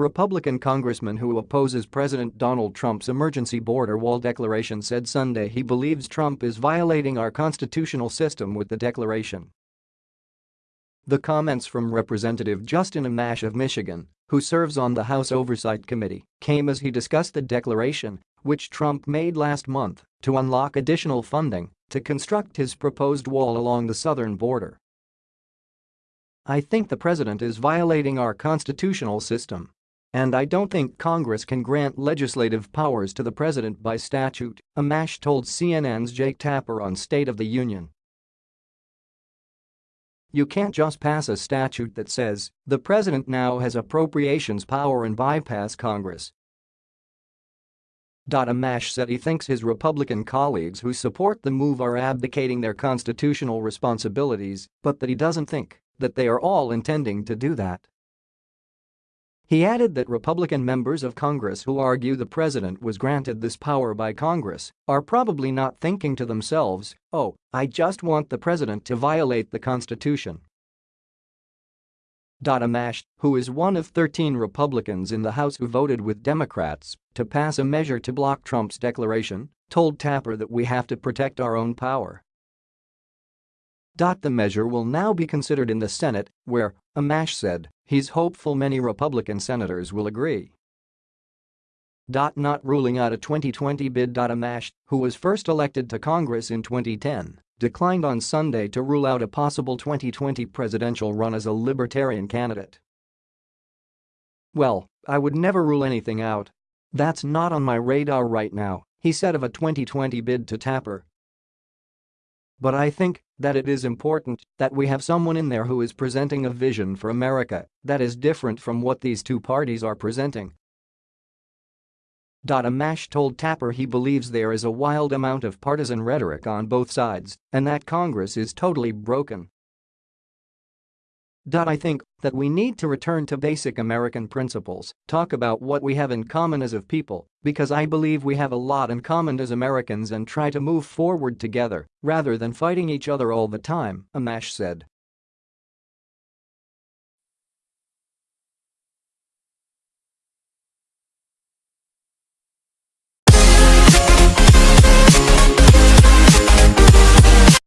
Republican congressman who opposes President Donald Trump's emergency border wall declaration said Sunday he believes Trump is violating our constitutional system with the declaration. The comments from Representative Justin Amash of Michigan, who serves on the House Oversight Committee, came as he discussed the declaration, which Trump made last month, to unlock additional funding to construct his proposed wall along the southern border. I think the president is violating our constitutional system. And I don't think Congress can grant legislative powers to the president by statute, Amash told CNN's Jake Tapper on State of the Union. You can't just pass a statute that says the president now has appropriations power and bypass Congress. Amash said he thinks his Republican colleagues who support the move are abdicating their constitutional responsibilities, but that he doesn't think that they are all intending to do that. He added that Republican members of Congress who argue the president was granted this power by Congress are probably not thinking to themselves, oh, I just want the president to violate the Constitution. Amash, who is one of 13 Republicans in the House who voted with Democrats to pass a measure to block Trump's declaration, told Tapper that we have to protect our own power. The measure will now be considered in the Senate, where, Amash said, he's hopeful many Republican senators will agree. Not ruling out a 2020 bid. Amash, who was first elected to Congress in 2010, declined on Sunday to rule out a possible 2020 presidential run as a libertarian candidate. Well, I would never rule anything out. That's not on my radar right now, he said of a 2020 bid to Tapper. But I think that it is important that we have someone in there who is presenting a vision for America that is different from what these two parties are presenting. Amash told Tapper he believes there is a wild amount of partisan rhetoric on both sides and that Congress is totally broken. I think that we need to return to basic American principles, talk about what we have in common as of people, because I believe we have a lot in common as Americans and try to move forward together rather than fighting each other all the time, Amash said.